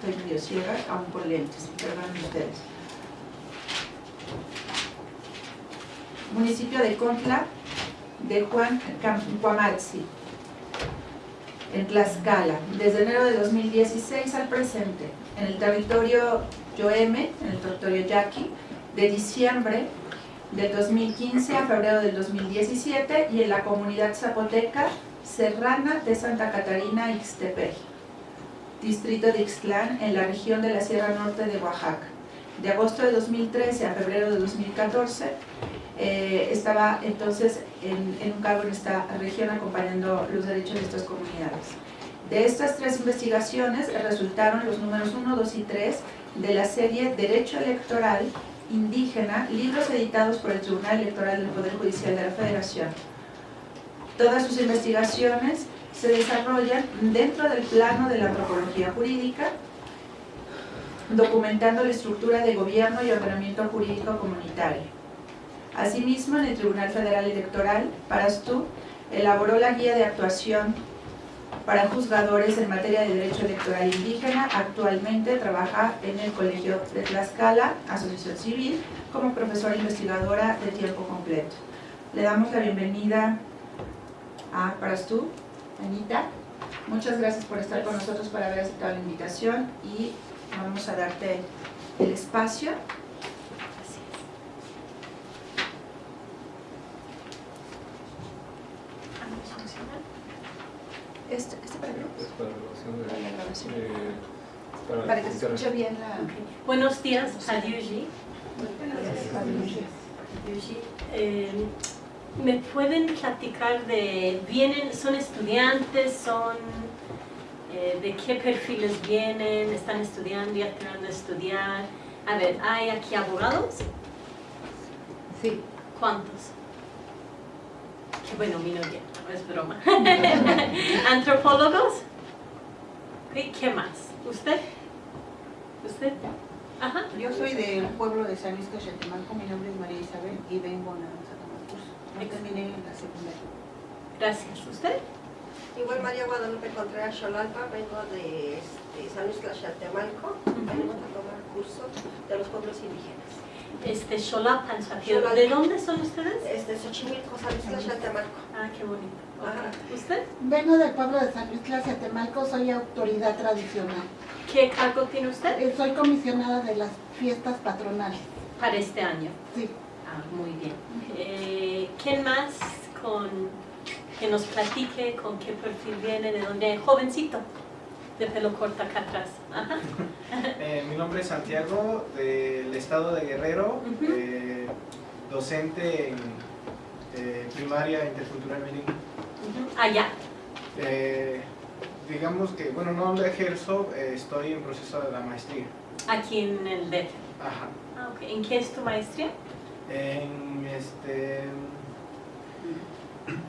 estoy medio ciega, aún por lentes, perdonen ustedes. Municipio de Contla, de Juan Cuamatzi, en Tlaxcala, desde enero de 2016 al presente, en el territorio Yoeme, en el territorio Yaqui, de diciembre del 2015 a febrero del 2017 y en la comunidad zapoteca serrana de Santa Catarina, Ixtepec, distrito de Ixtlán, en la región de la Sierra Norte de Oaxaca. De agosto de 2013 a febrero de 2014 eh, estaba entonces en, en un cargo en esta región acompañando los derechos de estas comunidades. De estas tres investigaciones resultaron los números 1, 2 y 3 de la serie Derecho Electoral Indígena, libros editados por el Tribunal Electoral del Poder Judicial de la Federación. Todas sus investigaciones se desarrollan dentro del plano de la antropología jurídica, documentando la estructura de gobierno y ordenamiento jurídico comunitario. Asimismo, en el Tribunal Federal Electoral, Parastú elaboró la guía de actuación para juzgadores en materia de derecho electoral indígena. Actualmente trabaja en el Colegio de Tlaxcala, Asociación Civil, como profesora investigadora de tiempo completo. Le damos la bienvenida a Parastú, Anita. Muchas gracias por estar con nosotros, por haber aceptado la invitación y vamos a darte el espacio. Este, este para qué? Es para la grabación de... Para la grabación. eh, para, Para que se escuche bien la... Buenos días, Adiuji. Eh, ¿Me pueden platicar de, vienen, son estudiantes, son, eh, de qué perfiles vienen, están estudiando, ya terminando de estudiar? A ver, ¿hay aquí abogados? Sí. ¿Cuántos? Qué bueno, minoría, no es broma. ¿Antropólogos? ¿Y ¿Qué más? ¿Usted? ¿Usted? Ajá. Yo soy del pueblo de San Luis Cachetemalco, mi nombre es María Isabel y vengo a terminé la secundaria. Gracias. ¿Usted? Igual María Guadalupe Contreras Xolalpa, vengo de este, San Luis Tlaxcaltemalco, vengo a tomar curso de los pueblos indígenas. Este. Xolapa. ¿De dónde son ustedes? Este, Xochimilco, San Luis Tlaxcaltemalco. Ah, qué bonito. ¿Usted? Vengo del pueblo de San Luis Tlaxetemalco, soy autoridad tradicional. ¿Qué cargo tiene usted? Eh, Soy comisionada de las fiestas patronales. Para este año. Sí. Ah, muy bien. Eh, ¿Quién más con que nos platique con qué perfil viene, de dónde? Jovencito, de pelo corto acá atrás. Ajá. Eh, mi nombre es Santiago, del estado de Guerrero, eh, docente en eh, primaria intercultural bilingüe. Ujú. Allá. Eh, digamos que, bueno, no lo ejerzo, eh, estoy en proceso de la maestría. Aquí en el DF. Ajá. Ah, ok. ¿En qué es tu maestría? En, este,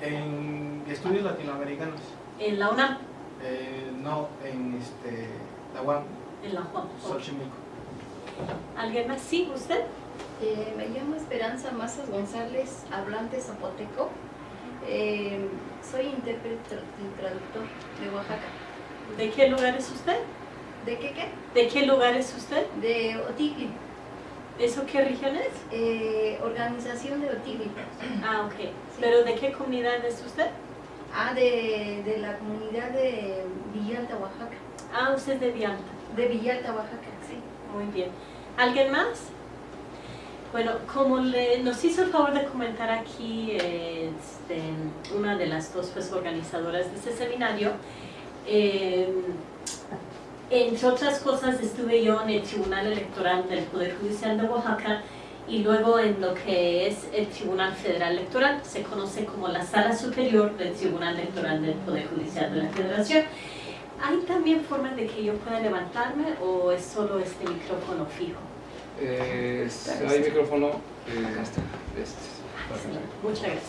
en estudios latinoamericanos. En la UNAM, Eh, no, en este, la UAM, en la Juan. Xochimilco. ¿Alguien más? Sí, ¿usted? Eh, me llamo Esperanza Mazas González, hablante zapoteco. Eh, soy intérprete y traductor de Oaxaca. ¿De qué lugar es usted? ¿De qué qué? ¿De qué lugar es usted? De Otigli, ¿Eso qué región es? eh, organización de Otigli. Ah, ok. ¿Pero de qué comunidad es usted? Ah, de, de la comunidad de Villalta, Oaxaca. Ah, usted es de Vialta. De Villalta, Oaxaca, sí. Muy bien. ¿Alguien más? Bueno, como le, nos hizo el favor de comentar aquí eh, este, una de las dos pues, organizadoras de este seminario, eh, entre otras cosas estuve yo en el Tribunal Electoral del Poder Judicial de Oaxaca y luego en lo que es el Tribunal Federal Electoral, se conoce como la Sala Superior del Tribunal Electoral del Poder Judicial de la Federación. ¿Hay también forma de que yo pueda levantarme o es solo este micrófono fijo? Eh, si hay micrófono. Eh, este, Muchas gracias.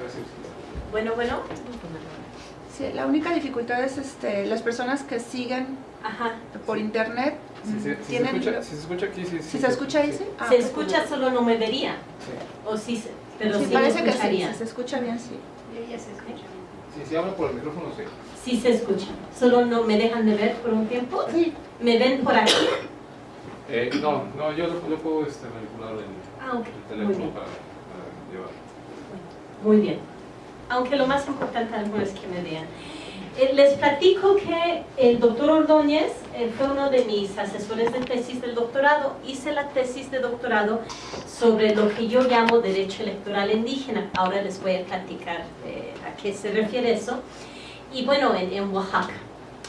gracias. Bueno, bueno. Sí, la única dificultad es este, las personas que siguen Ajá. por internet. Si se, si se ¿Tienen- escucha, si se escucha aquí, sí. ¿Sí se escucha ahí? Sí, Ah, Se pues, escucha, solo no me vería. Sí. O sí, se- pero sí, sí, parece me que sí, escucharía. si se escucha bien, sí. Y ella se escucha. Sí, Si se habla por el micrófono, sí. Sí se escucha. Solo no me dejan de ver por un tiempo. Sí, ¿Me ven por aquí? Eh, no, no, yo, yo puedo este, manipular el, Ah, ok. el Muy teléfono bien. para, para llevar. Muy bien. Aunque lo más importante algo es que me vean. Eh, Les platico que el doctor Ordóñez eh, fue uno de mis asesores de tesis del doctorado. Hice la tesis de doctorado sobre lo que yo llamo derecho electoral indígena. Ahora les voy a platicar eh, a qué se refiere eso. Y bueno, en, en Oaxaca.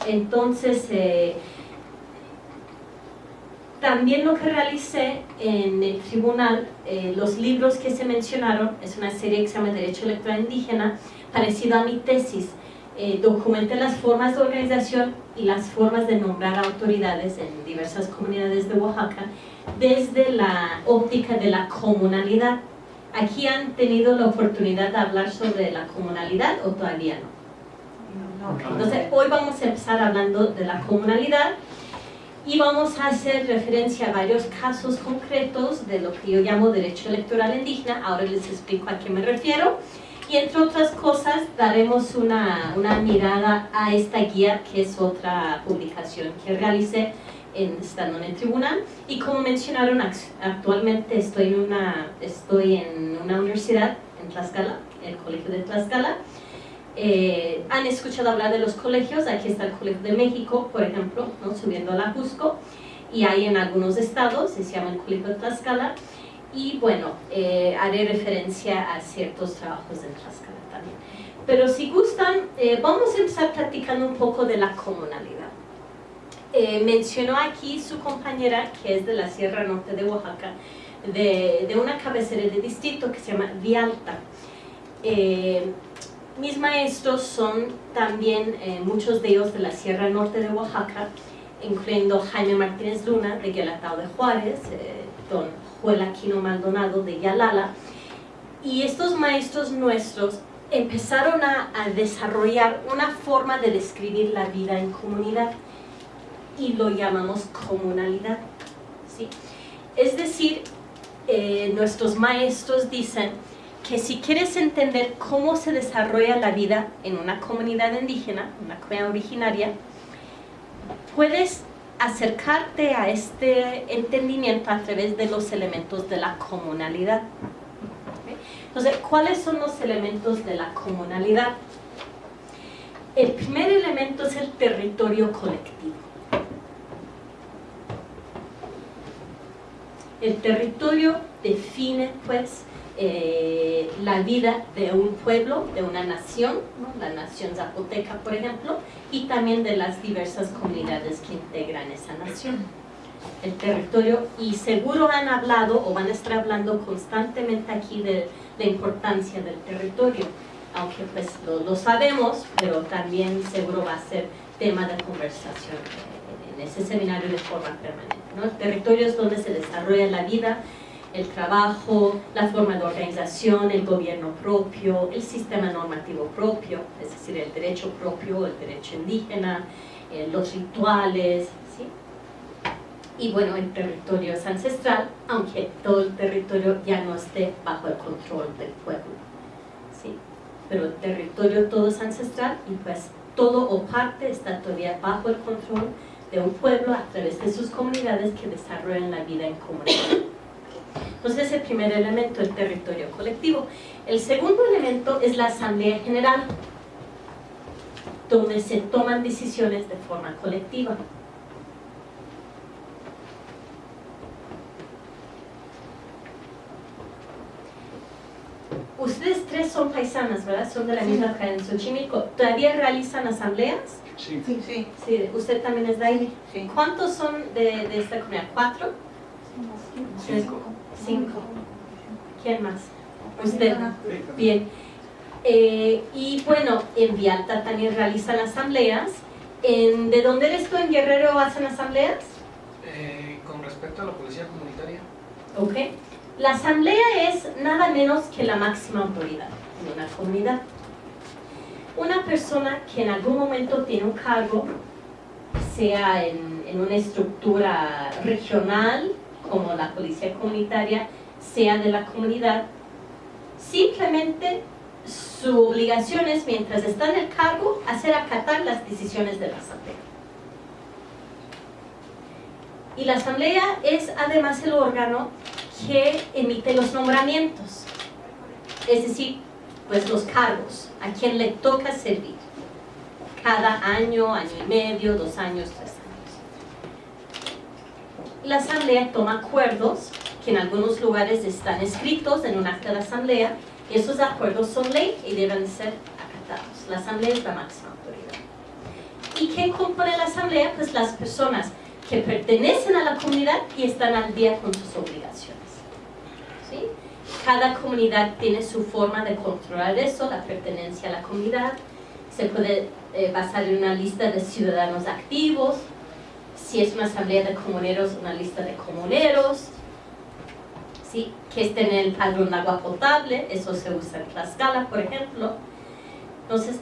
Entonces, eh, también lo que realicé en el tribunal, eh, los libros que se mencionaron, es una serie que se llama Derecho Electoral Indígena, parecido a mi tesis. Eh, documenté las formas de organización y las formas de nombrar autoridades en diversas comunidades de Oaxaca desde la óptica de la comunalidad. ¿Aquí han tenido la oportunidad de hablar sobre la comunalidad o todavía no? Entonces, hoy vamos a empezar hablando de la comunalidad y vamos a hacer referencia a varios casos concretos de lo que yo llamo derecho electoral indígena. Ahora les explico a qué me refiero. Y entre otras cosas, daremos una, una mirada a esta guía, que es otra publicación que realicé en, estando en el tribunal. Y como mencionaron, act- actualmente estoy en una, estoy en una universidad en Tlaxcala, el Colegio de Tlaxcala. Eh, han escuchado hablar de los colegios, aquí está el Colegio de México, por ejemplo, ¿no? subiendo a la Cusco, y hay en algunos estados, se llama el Colegio de Tlaxcala, y bueno, eh, haré referencia a ciertos trabajos en Tlaxcala también. Pero si gustan, eh, vamos a empezar platicando un poco de la comunalidad. Eh, mencionó aquí su compañera, que es de la Sierra Norte de Oaxaca, de, de una cabecera de distrito que se llama Vialta. Mis maestros son también eh, muchos de ellos de la Sierra Norte de Oaxaca, incluyendo Jaime Martínez Luna de Guelatao de Juárez, eh, don Joel Aquino Maldonado de Yalala. Y estos maestros nuestros empezaron a, a desarrollar una forma de describir la vida en comunidad y lo llamamos comunalidad. ¿sí? Es decir, eh, nuestros maestros dicen que si quieres entender cómo se desarrolla la vida en una comunidad indígena, una comunidad originaria, puedes acercarte a este entendimiento a través de los elementos de la comunalidad. Entonces, ¿cuáles son los elementos de la comunalidad? El primer elemento es el territorio colectivo. El territorio define, pues, eh, la vida de un pueblo, de una nación, ¿no? la nación zapoteca, por ejemplo, y también de las diversas comunidades que integran esa nación. El territorio, y seguro han hablado o van a estar hablando constantemente aquí de la importancia del territorio, aunque pues lo, lo sabemos, pero también seguro va a ser tema de conversación en, ese seminario de forma permanente. ¿no? El territorio es donde se desarrolla la vida, el trabajo, la forma de organización, el gobierno propio, el sistema normativo propio, es decir, el derecho propio, el derecho indígena, eh, los rituales, ¿sí? Y bueno, el territorio es ancestral, aunque todo el territorio ya no esté bajo el control del pueblo, ¿sí? Pero el territorio todo es ancestral y pues todo o parte está todavía bajo el control de un pueblo a través de sus comunidades que desarrollan la vida en comunidad. Entonces, el primer elemento, el territorio colectivo. El segundo elemento es la asamblea general, donde se toman decisiones de forma colectiva. Ustedes tres son paisanas, ¿verdad? Son de la misma cadena en Xochimilco. ¿Todavía realizan asambleas? Sí. Sí, sí, Sí, usted también es de ahí. sí. ¿Cuántos son de, de esta comunidad? ¿Cuatro? Cinco. Cinco. ¿Quién más? Usted. Sí, también. Bien. Eh, y bueno, en Vialta también realizan asambleas. En, ¿De dónde eres tú? ¿En Guerrero hacen asambleas? Eh, con respecto a la policía comunitaria, Ok. La asamblea es nada menos que la máxima autoridad en una comunidad. Una persona que en algún momento tiene un cargo, sea en, en una estructura regional, como la policía comunitaria, sea de la comunidad, simplemente su obligación es, mientras está en el cargo, hacer acatar las decisiones de la asamblea. Y la asamblea es además el órgano que emite los nombramientos, es decir, pues los cargos, a quien le toca servir, cada año, año y medio, dos años, tres años. La asamblea toma acuerdos que en algunos lugares están escritos en un acta de asamblea, esos acuerdos son ley y deben ser acatados. La asamblea es la máxima autoridad. ¿Y quién compone la asamblea? Pues las personas que pertenecen a la comunidad y están al día con sus obligaciones. ¿Sí? Cada comunidad tiene su forma de controlar eso, la pertenencia a la comunidad. Se puede eh, basar en una lista de ciudadanos activos. Si es una asamblea de comuneros, una lista de comuneros. ¿Sí? Que estén en el agua potable, eso se usa en Tlaxcala, por ejemplo. Entonces,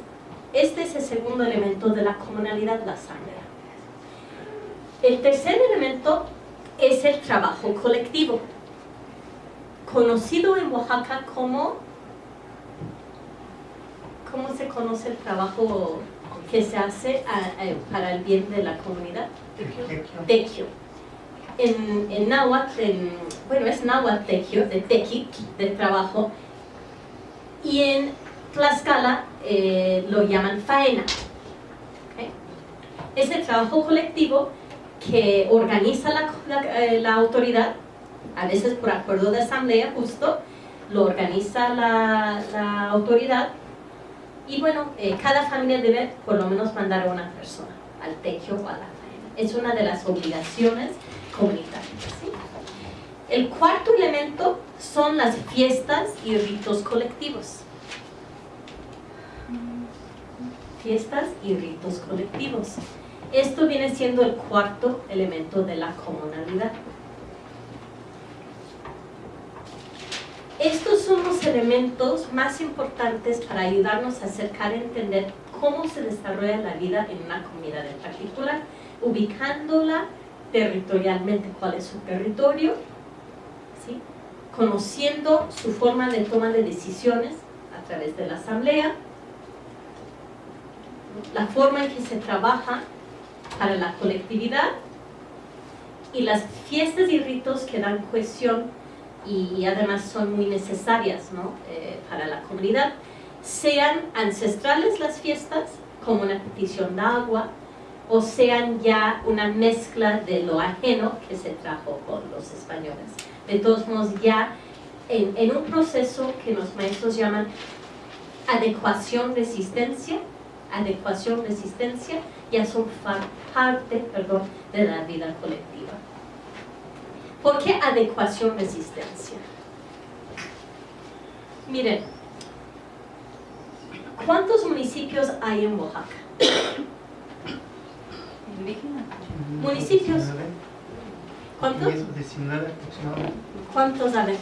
este es el segundo elemento de la comunalidad, la asamblea. El tercer elemento es el trabajo colectivo, conocido en Oaxaca como, ¿cómo se conoce el trabajo que se hace para el bien de la comunidad? Tequio. En, en náhuatl, en- bueno, es náhuatl tequio, de tequi, de trabajo, y en Tlaxcala eh, lo llaman faena. ¿ok? Es el trabajo colectivo que organiza la, la- eh, la autoridad, a veces por acuerdo de asamblea justo, lo organiza la, la autoridad y bueno, eh, cada familia debe por lo menos mandar a una persona al techo o a la. Es una de las obligaciones comunitarias. El cuarto elemento son las fiestas y ritos colectivos. Fiestas y ritos colectivos. Esto viene siendo el cuarto elemento de la comunalidad. Estos son los elementos más importantes para ayudarnos a acercar a entender cómo se desarrolla la vida en una comunidad en particular, ubicándola territorialmente, cuál es su territorio, ¿sí? conociendo su forma de toma de decisiones a través de la asamblea, la forma en que se trabaja para la colectividad. Y las fiestas y ritos que dan cohesión y, además son muy necesarias ¿no? Eh, para la comunidad, sean ancestrales las fiestas, como una petición de agua, o sean ya una mezcla de lo ajeno que se trajo con los españoles. De todos modos, ya en, un proceso que los maestros llaman adecuación-resistencia, adecuación-resistencia, ya son parte perdón, de la vida colectiva. ¿Por qué adecuación-resistencia? Miren, ¿cuántos municipios hay en Oaxaca? Municipios. ¿Cuántos? 19 aproximadamente. ¿Cuántos hay?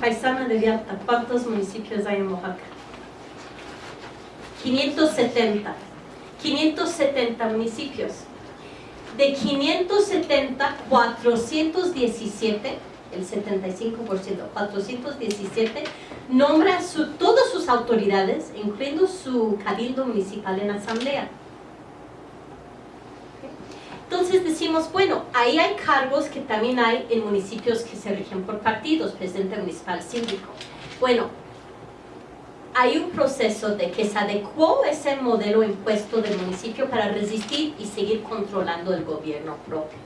Paisana de Vialta, ¿cuántos municipios hay en Oaxaca? 570. 570 municipios. De 570, 417, el 75%, 417, nombra su, sus autoridades, incluyendo su cabildo municipal en asamblea. Entonces decimos, bueno, ahí hay cargos que también hay en municipios que se rigen por partidos, presidente municipal, síndico. Bueno, hay un proceso de que se adecuó ese modelo impuesto del municipio para resistir y seguir controlando el gobierno propio.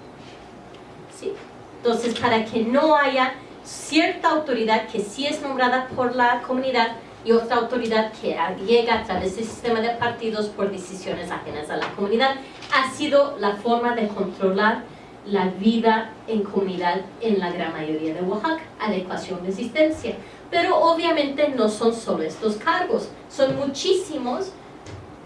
Entonces, para que no haya cierta autoridad que sí es nombrada por la comunidad y otra autoridad que llega a través del sistema de partidos por decisiones ajenas a la comunidad, ha sido la forma de controlar la vida en comunidad en la gran mayoría de Oaxaca, adecuación, resistencia. Pero obviamente no son solo estos cargos, son muchísimos.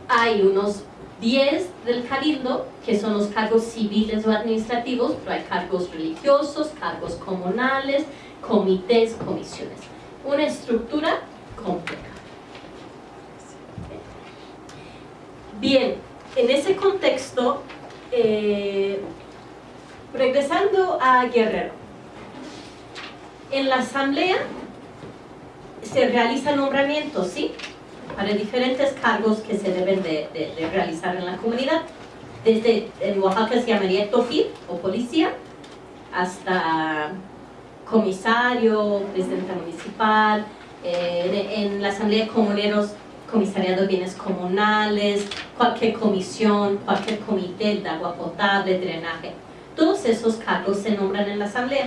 Hay unos 10 del cabildo, que son los cargos civiles o administrativos, pero hay cargos religiosos, cargos comunales, comités, comisiones. Una estructura compleja. Bien, en ese contexto, eh, regresando a Guerrero, en la asamblea se realizan nombramientos, ¿sí? Para diferentes cargos que se deben de, realizar en la comunidad. Desde en Oaxaca se llamaría tofil o policía, hasta comisario, presidente municipal, en, en la asamblea de comuneros, comisariado de bienes comunales, cualquier comisión, cualquier comité de agua potable, drenaje. Todos esos cargos se nombran en la asamblea.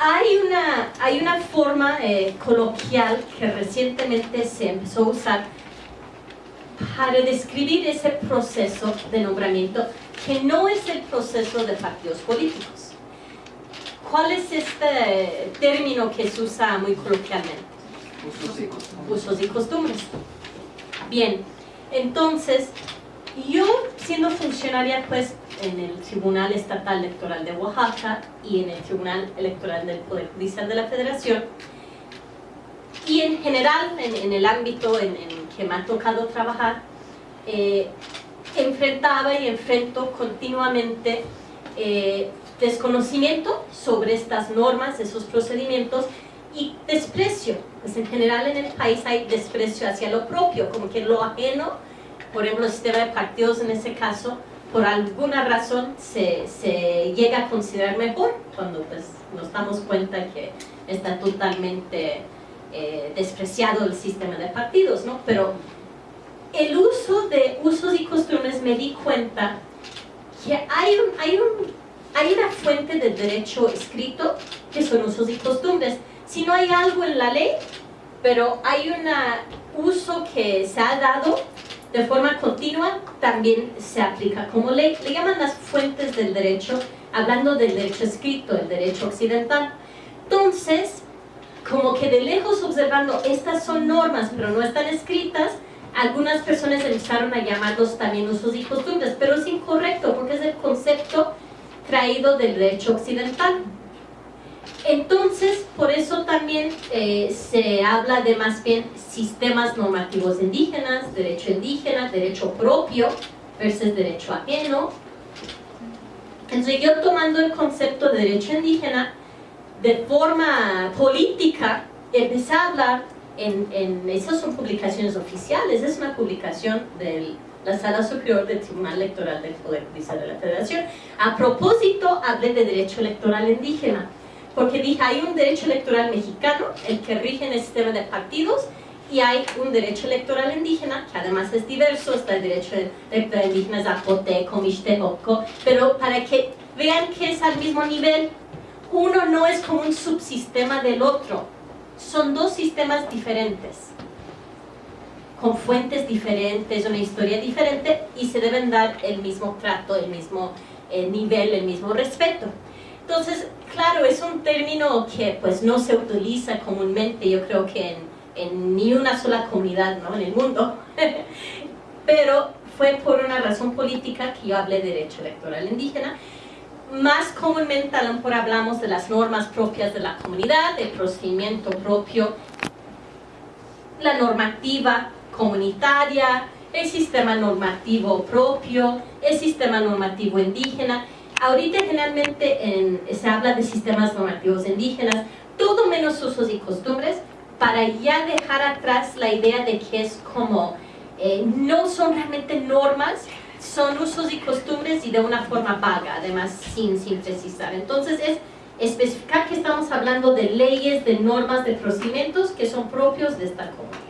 Hay una, hay una forma eh, coloquial que recientemente se empezó a usar para describir ese proceso de nombramiento que no es el proceso de partidos políticos. ¿Cuál es este término que se usa muy coloquialmente? Usos y costumbres. Bien, entonces, yo siendo funcionaria pues en el Tribunal Estatal Electoral de Oaxaca y en el Tribunal Electoral del Poder Judicial de la Federación, y en general en, en el ámbito en, en que me ha tocado trabajar, eh, enfrentaba y enfrento continuamente eh, desconocimiento sobre estas normas, esos procedimientos y desprecio. Pues en general en el país hay desprecio hacia lo propio, como que lo ajeno, por ejemplo el sistema de partidos en ese caso, por alguna razón se, llega a considerar mejor cuando pues nos damos cuenta que está totalmente eh, despreciado el sistema de partidos, ¿no? Pero el uso de usos y costumbres me di cuenta que hay, un, hay, un, hay una fuente de derecho escrito que son usos y costumbres. Si no hay algo en la ley, pero hay un uso que se ha dado de forma continua, también se aplica como ley. Le llaman las fuentes del derecho, hablando del derecho escrito, el derecho occidental. Entonces, como que de lejos observando, estas son normas, pero no están escritas, algunas personas empezaron a llamarlos también usos y costumbres, pero es incorrecto porque es el concepto traído del derecho occidental. Entonces, por eso también eh, se habla de más bien sistemas normativos indígenas, derecho indígena, derecho propio versus derecho ajeno. Entonces yo tomando el concepto de derecho indígena de forma política, empecé a hablar en, en, esas son publicaciones oficiales, es una publicación de la Sala Superior del Tribunal Electoral del Poder Judicial de la Federación. A propósito, hablé de derecho electoral indígena, porque dije, hay un derecho electoral mexicano, el que rige en el sistema de partidos, y hay un derecho electoral indígena, que además es diverso, está el derecho electoral indígena zapoteco, mixteco, pero para que vean que es al mismo nivel, uno no es como un subsistema del otro, son dos sistemas diferentes, con fuentes diferentes, una historia diferente y se deben dar el mismo trato, el mismo eh, nivel, el mismo respeto. Entonces, claro, es un término que pues no se utiliza comúnmente, yo creo que en, en ni una sola comunidad ¿no? en el mundo, pero fue por una razón política que yo hablé de derecho electoral indígena, más comúnmente a lo mejor hablamos de las normas propias de la comunidad, el procedimiento propio, la normativa comunitaria, el sistema normativo propio, el sistema normativo indígena. Ahorita generalmente en, se habla de sistemas normativos indígenas, todo menos usos y costumbres, para ya dejar atrás la idea de que es como, eh, no son realmente normas, son usos y costumbres y de una forma vaga, además sin, sin precisar. Entonces es especificar que estamos hablando de leyes, de normas, de procedimientos que son propios de esta comunidad.